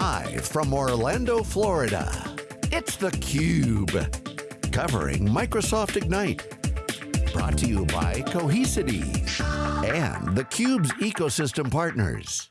Live from Orlando, Florida, it's theCUBE. Covering Microsoft Ignite. Brought to you by Cohesity and theCUBE's ecosystem partners.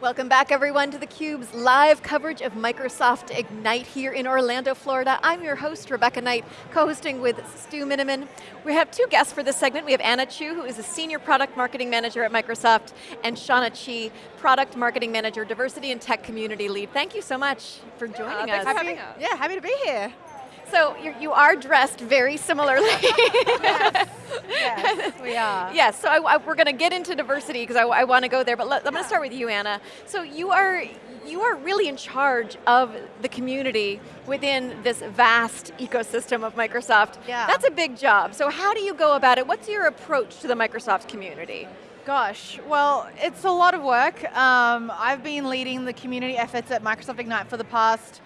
Welcome back everyone to theCUBE's live coverage of Microsoft Ignite here in Orlando, Florida. I'm your host, Rebecca Knight, co-hosting with Stu Miniman. We have two guests for this segment. We have Anna Chu, who is a Senior Product Marketing Manager at Microsoft, and Shauna Chi, Product Marketing Manager, Diversity and Tech Community Lead. Thank you so much for joining uh, us. For having us. Yeah, happy to be here. So you're, you are dressed very similarly. yes. yes, we are. Yes, so I, I, we're going to get into diversity because I, I want to go there, but let, I'm going to start with you, Anna. So you are, you are really in charge of the community within this vast ecosystem of Microsoft. Yeah. That's a big job. So how do you go about it? What's your approach to the Microsoft community? Gosh, well, it's a lot of work. Um, I've been leading the community efforts at Microsoft Ignite for the past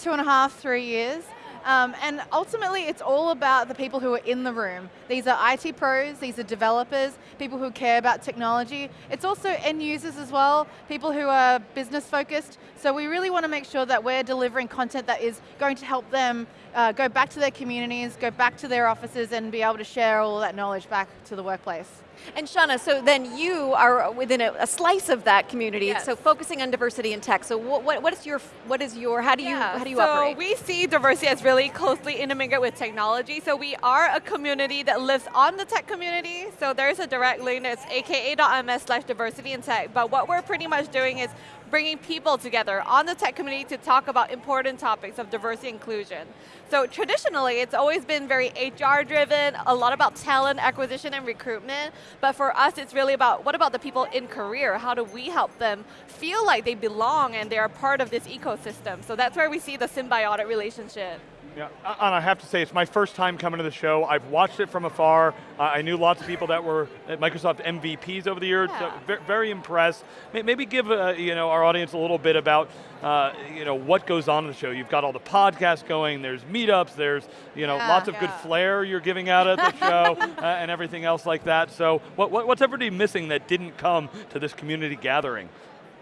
two and a half, three years. Um, and ultimately, it's all about the people who are in the room. These are IT pros, these are developers, people who care about technology. It's also end users as well, people who are business focused. So we really want to make sure that we're delivering content that is going to help them uh, go back to their communities, go back to their offices and be able to share all that knowledge back to the workplace. And Shauna, so then you are within a, a slice of that community, yes. so focusing on diversity in tech. So what, what, what is your, what is your, how do you, how do you so operate? So we see diversity as really closely intermingled with technology. So we are a community that lives on the tech community. So there's a direct link, it's aka.ms slash diversity in tech. But what we're pretty much doing is bringing people together on the tech community to talk about important topics of diversity inclusion. So traditionally, it's always been very HR driven, a lot about talent acquisition and recruitment, but for us, it's really about what about the people in career? How do we help them feel like they belong and they're part of this ecosystem? So that's where we see the symbiotic relationship. Yeah, and I have to say, it's my first time coming to the show. I've watched it from afar. Uh, I knew lots of people that were at Microsoft MVPs over the years, yeah. so very impressed. Maybe give uh, you know our audience a little bit about uh, you know what goes on in the show. You've got all the podcasts going. There's meetups. There's you know yeah, lots of yeah. good flair you're giving out at the show uh, and everything else like that. So what, what, what's everybody missing that didn't come to this community gathering?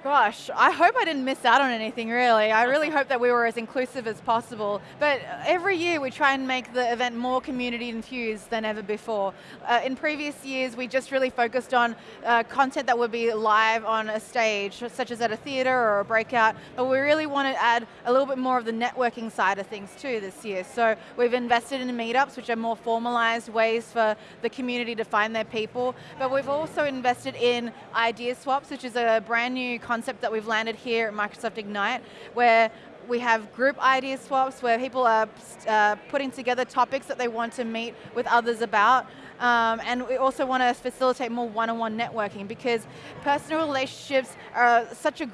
Gosh, I hope I didn't miss out on anything really. I really hope that we were as inclusive as possible. But every year we try and make the event more community infused than ever before. Uh, in previous years we just really focused on uh, content that would be live on a stage, such as at a theater or a breakout, but we really want to add a little bit more of the networking side of things too this year. So we've invested in meetups, which are more formalized ways for the community to find their people, but we've also invested in idea swaps, which is a brand new concept that we've landed here at Microsoft Ignite, where we have group idea swaps where people are uh, putting together topics that they want to meet with others about. Um, and we also want to facilitate more one-on-one -on -one networking because personal relationships are such a,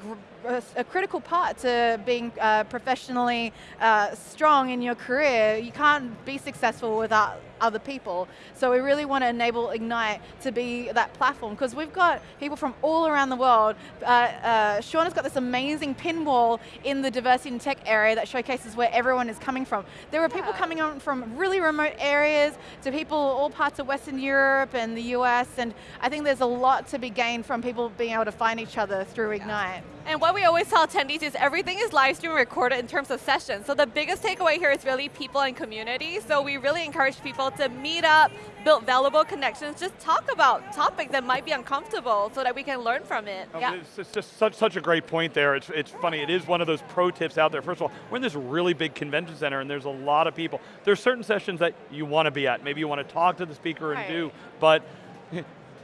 a critical part to being uh, professionally uh, strong in your career. You can't be successful without other people. So we really want to enable Ignite to be that platform because we've got people from all around the world. Uh, uh, Sean has got this amazing pin wall in the diversity and tech area that showcases where everyone is coming from. There are yeah. people coming on from really remote areas to people all parts of Western Europe and the US and I think there's a lot to be gained from people being able to find each other through Ignite. And what we always tell attendees is everything is live stream recorded in terms of sessions. So the biggest takeaway here is really people and community. So we really encourage people to meet up, build valuable connections, just talk about topics that might be uncomfortable so that we can learn from it. Oh, yeah. It's, just such, such a great point there. It's, it's funny, it is one of those pro tips out there. First of all, we're in this really big convention center and there's a lot of people. There's certain sessions that you want to be at. Maybe you want to talk to the speaker and do, but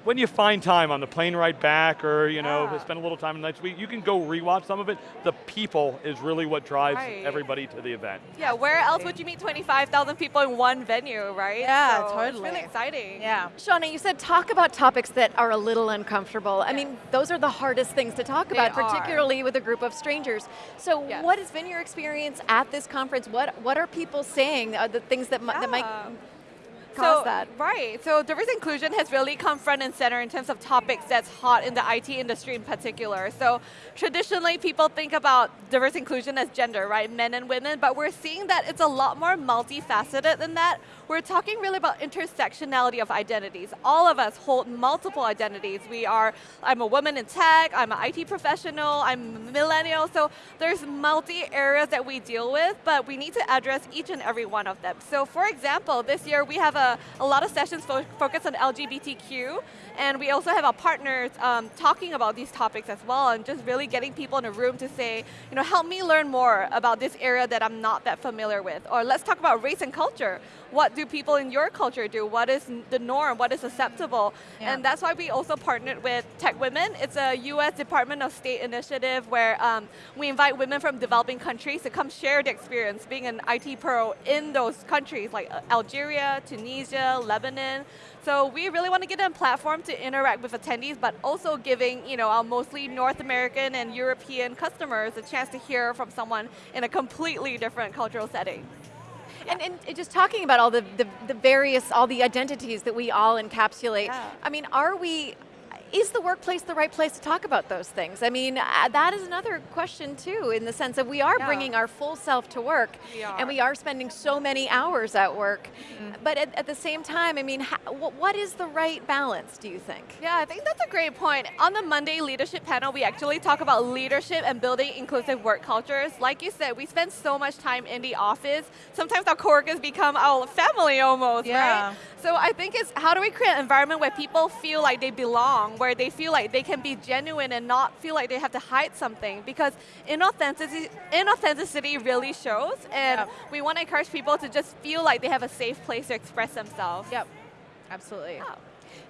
when you find time on the plane ride back or you know, yeah. spend a little time next week, you can go rewatch some of it. The people is really what drives right. everybody to the event. Yeah, where else would you meet 25,000 people in one venue, right? Yeah, so totally. It's really exciting. Yeah. Shauna, you said talk about topics that are a little uncomfortable. I mean, those are the hardest things to talk they about, are. particularly with a group of strangers. So yes. what has been your experience at this conference? What, what are people saying, uh, the things that, yeah. that might caused so, that? Right, so diversity inclusion has really come front and center in terms of topics that's hot in the IT industry in particular. So traditionally people think about diversity inclusion as gender, right, men and women, but we're seeing that it's a lot more multifaceted than that. We're talking really about intersectionality of identities. All of us hold multiple identities. We are, I'm a woman in tech, I'm an IT professional, I'm millennial, so there's multi areas that we deal with, but we need to address each and every one of them. So for example, this year we have a, a lot of sessions fo focused on LGBTQ, and we also have our partners um, talking about these topics as well, and just really getting people in a room to say, you know, help me learn more about this area that I'm not that familiar with. Or let's talk about race and culture. What do people in your culture do? What is the norm? What is acceptable? Yeah. And that's why we also partnered with TechWomen. It's a US Department of State initiative where um, we invite women from developing countries to come share the experience being an IT pro in those countries like uh, Algeria, Tunisia, Lebanon. So we really want to get a platform to interact with attendees, but also giving you know, our mostly North American and European customers a chance to hear from someone in a completely different cultural setting. And, and, just talking about all the, the, the, various, all the identities that we all encapsulate, yeah. I mean, are we, is the workplace the right place to talk about those things? I mean, uh, that is another question too, in the sense of we are yeah. bringing our full self to work, we and we are spending so many hours at work. Mm -hmm. But at, at, the same time, I mean, what is the right balance, do you think? Yeah, I think that's a great point. On the Monday leadership panel, we actually talk about leadership and building inclusive work cultures. Like you said, we spend so much time in the office. Sometimes our coworkers become our family almost, yeah. right? So I think it's how do we create an environment where people feel like they belong, where they feel like they can be genuine and not feel like they have to hide something because inauthenticity, inauthenticity really shows and yep. we want to encourage people to just feel like they have a safe place to express themselves. Yep, absolutely. Yeah.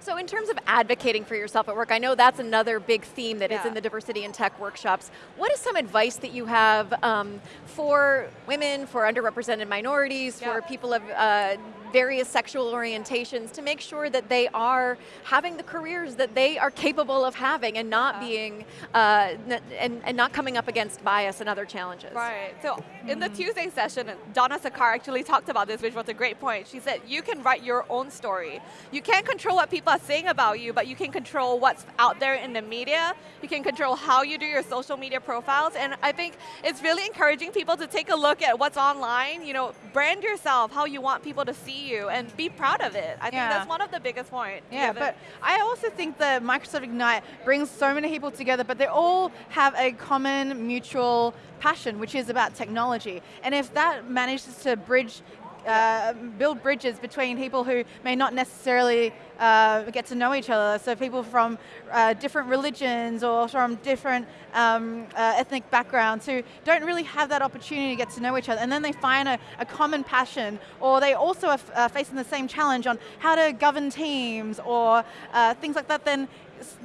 So in terms of advocating for yourself at work, I know that's another big theme that yeah. is in the diversity in tech workshops. What is some advice that you have um, for women, for underrepresented minorities, yeah. for people of uh, various sexual orientations to make sure that they are having the careers that they are capable of having and not yeah. being, uh, and, and not coming up against bias and other challenges. Right, so in the Tuesday session, Dona Sarkar actually talked about this, which was a great point. She said, you can write your own story. You can't control what people are saying about you, but you can control what's out there in the media. You can control how you do your social media profiles, and I think it's really encouraging people to take a look at what's online, you know, brand yourself how you want people to see you and be proud of it. I yeah. think that's one of the biggest points. Yeah, but I also think that Microsoft Ignite brings so many people together, but they all have a common mutual passion, which is about technology. And if that manages to bridge uh, build bridges between people who may not necessarily uh, get to know each other. So people from uh, different religions or from different um, uh, ethnic backgrounds who don't really have that opportunity to get to know each other. And then they find a, a common passion or they also are facing the same challenge on how to govern teams or uh, things like that, then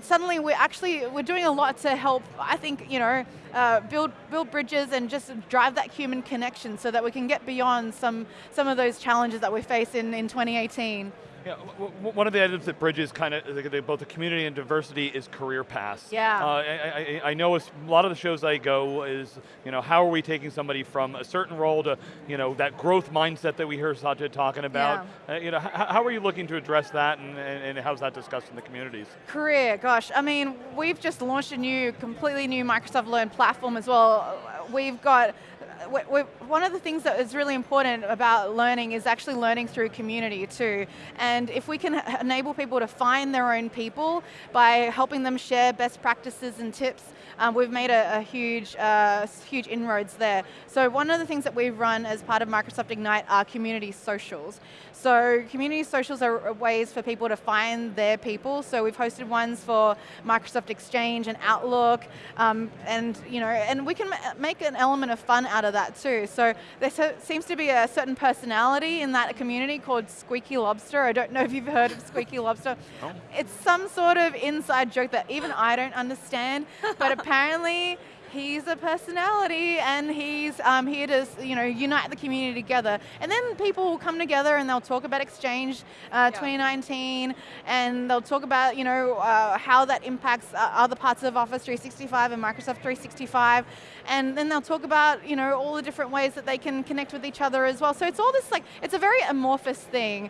suddenly we're actually, we're doing a lot to help, I think, you know, uh, build, build bridges and just drive that human connection so that we can get beyond some, some of those challenges that we face in, in 2018. Yeah, one of the items that bridges kind of both the community and diversity is career paths. Yeah. Uh, I, I, I, know a lot of the shows I go is, you know, how are we taking somebody from a certain role to, you know, that growth mindset that we hear Satya talking about. Yeah. Uh, you know, how, how, are you looking to address that and, and, and how's that discussed in the communities? Career, gosh, I mean, we've just launched a new, completely new Microsoft Learn platform as well. We've got one of the things that is really important about learning is actually learning through community too. And if we can enable people to find their own people by helping them share best practices and tips, um, we've made a, a huge, uh, huge inroads there. So one of the things that we've run as part of Microsoft Ignite are community socials. So community socials are ways for people to find their people. So we've hosted ones for Microsoft Exchange and Outlook, um, and you know, and we can make an element of fun out of that too. So there seems to be a certain personality in that community called Squeaky Lobster. I don't know if you've heard of Squeaky Lobster. Oh. It's some sort of inside joke that even I don't understand, but apparently he's a personality and he's um, here to you know unite the community together. And then people will come together and they'll talk about Exchange uh, yeah. 2019 and they'll talk about you know uh, how that impacts uh, other parts of Office 365 and Microsoft 365. And then they'll talk about you know all the different ways that they can connect with each other as well. So it's all this like, it's a very amorphous thing.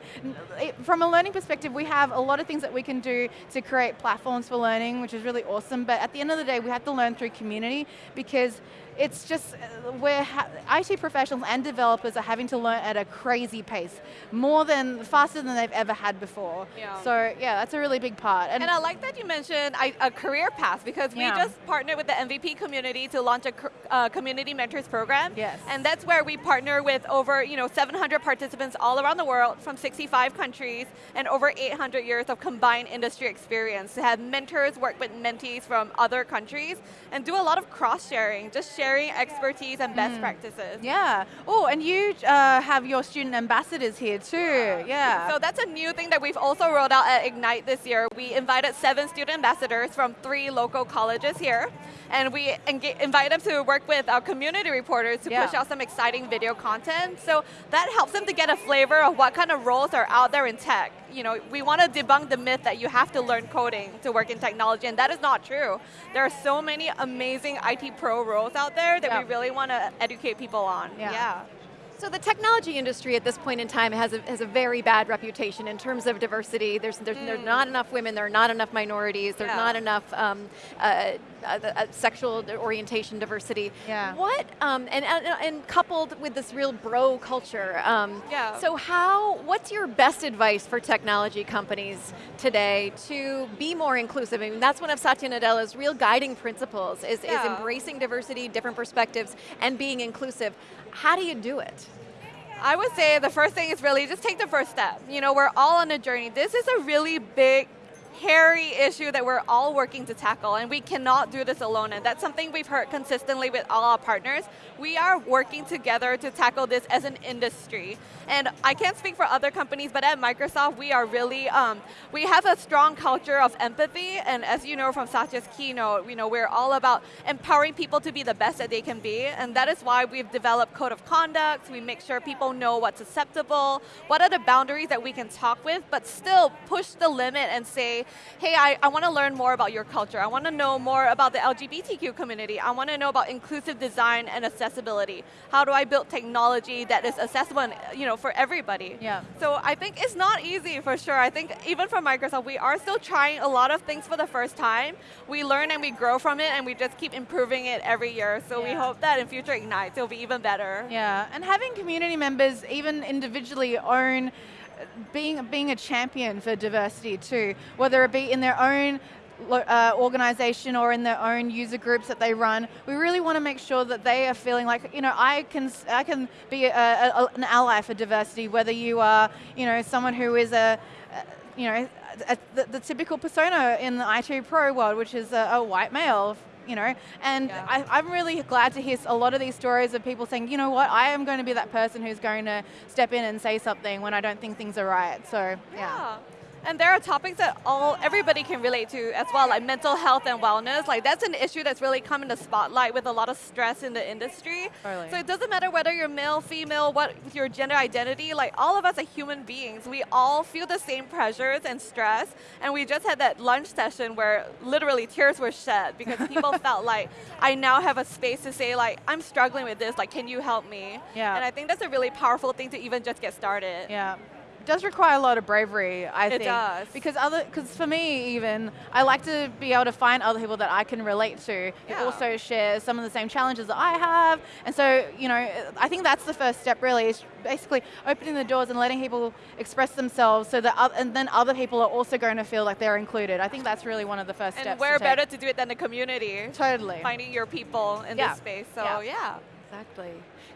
It, from a learning perspective, we have a lot of things that we can do to create platforms for learning, which is really awesome. But at the end of the day, we have to learn through community because it's just uh, where IT professionals and developers are having to learn at a crazy pace, more than, faster than they've ever had before. Yeah. So yeah, that's a really big part. And, and I like that you mentioned a career path because we yeah. just partnered with the MVP community to launch a uh, community mentors program. Yes. And that's where we partner with over you know 700 participants all around the world from 65 countries and over 800 years of combined industry experience to have mentors work with mentees from other countries and do a lot of cross sharing, just share sharing expertise and best mm. practices. Yeah. Oh, and you uh, have your student ambassadors here too. Yeah. yeah. So that's a new thing that we've also rolled out at Ignite this year. We invited seven student ambassadors from three local colleges here, and we invite them to work with our community reporters to yeah. push out some exciting video content. So that helps them to get a flavor of what kind of roles are out there in tech you know, we want to debunk the myth that you have to learn coding to work in technology, and that is not true. There are so many amazing IT pro roles out there that we really want to educate people on. yeah. yeah. So the technology industry at this point in time has a, has a very bad reputation in terms of diversity. There's, there's, mm. there's not enough women, there are not enough minorities, there's yeah. not enough um, uh, uh, uh, sexual orientation diversity. Yeah. What, um, and, and, and, coupled with this real bro culture. Um, yeah. So how, what's your best advice for technology companies today to be more inclusive? I mean, that's one of Satya Nadella's real guiding principles, is, yeah. is embracing diversity, different perspectives, and being inclusive. How do you do it? I would say the first thing is really just take the first step. You know, we're all on a journey. This is a really big hairy issue that we're all working to tackle, and we cannot do this alone, and that's something we've heard consistently with all our partners. We are working together to tackle this as an industry. And I can't speak for other companies, but at Microsoft, we are really, um, we have a strong culture of empathy, and as you know from Satya's keynote, you know, we're all about empowering people to be the best that they can be, and that is why we've developed code of conduct, we make sure people know what's acceptable, what are the boundaries that we can talk with, but still push the limit and say, hey, I, I want to learn more about your culture. I want to know more about the LGBTQ community. I want to know about inclusive design and accessibility. How do I build technology that is accessible and, you know, for everybody? Yeah. So I think it's not easy for sure. I think even for Microsoft, we are still trying a lot of things for the first time. We learn and we grow from it and we just keep improving it every year. So yeah. we hope that in future Ignites, it'll be even better. Yeah, and having community members even individually own being, being a champion for diversity too, whether it be in their own uh, organization or in their own user groups that they run, we really want to make sure that they are feeling like, you know, I can, I can be a, a, an ally for diversity, whether you are, you know, someone who is a, you know, the, the, typical persona in the IT pro world, which is a, a white male, you know, and yeah. I, am really glad to hear a lot of these stories of people saying, you know what, I am going to be that person who's going to step in and say something when I don't think things are right. So, yeah. yeah. And there are topics that all everybody can relate to as well, like mental health and wellness. Like that's an issue that's really come in the spotlight with a lot of stress in the industry. Totally. So it doesn't matter whether you're male, female, what your gender identity, like all of us are human beings. We all feel the same pressures and stress. And we just had that lunch session where literally tears were shed because people felt like I now have a space to say like, I'm struggling with this, like can you help me? Yeah. And I think that's a really powerful thing to even just get started. Yeah does require a lot of bravery, I it think. It does. Because other, because for me even, I like to be able to find other people that I can relate to yeah. who also share some of the same challenges that I have. And so, you know, I think that's the first step really, is basically opening the doors and letting people express themselves so that, and then other people are also going to feel like they're included. I think that's really one of the first and steps. And where to better to do it than the community. Totally. Finding your people in yeah. this space, so yeah. yeah. Exactly.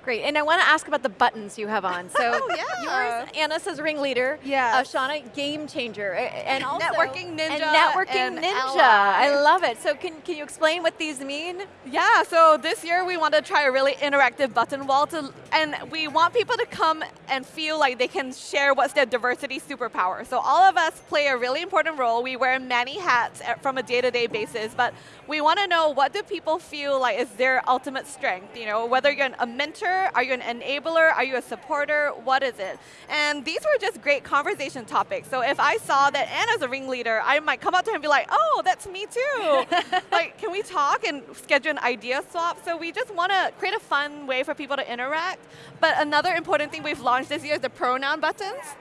Great, and I want to ask about the buttons you have on. So oh, yeah. yours, Anna says ringleader. Yeah. Uh, Shauna, game changer. And also networking ninja. And networking and ninja. Ally. I love it. So can, can you explain what these mean? Yeah, so this year we want to try a really interactive button wall to And we want people to come and feel like they can share what's their diversity superpower. So all of us play a really important role. We wear many hats from a day-to-day -day basis, but we want to know what do people feel like is their ultimate strength? You know, whether you're a mentor, are you an enabler, are you a supporter, what is it? And these were just great conversation topics. So if I saw that Anna's a ringleader, I might come up to her and be like, oh, that's me too. like, can we talk and schedule an idea swap? So we just want to create a fun way for people to interact. But another important thing we've launched this year is the pronoun buttons.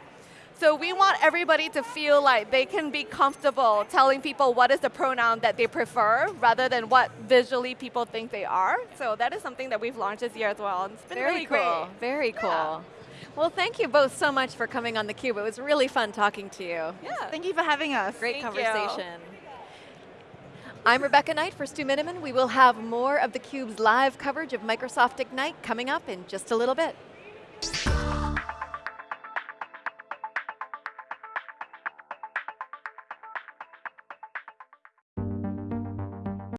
So we want everybody to feel like they can be comfortable telling people what is the pronoun that they prefer rather than what visually people think they are. So that is something that we've launched this year as well. And it's been Very really cool. great. Very cool. Yeah. Well, thank you both so much for coming on theCUBE. It was really fun talking to you. Yeah. Thank you for having us. Great Thank you. conversation. I'm Rebecca Knight for Stu Miniman. We will have more of theCUBE's live coverage of Microsoft Ignite coming up in just a little bit.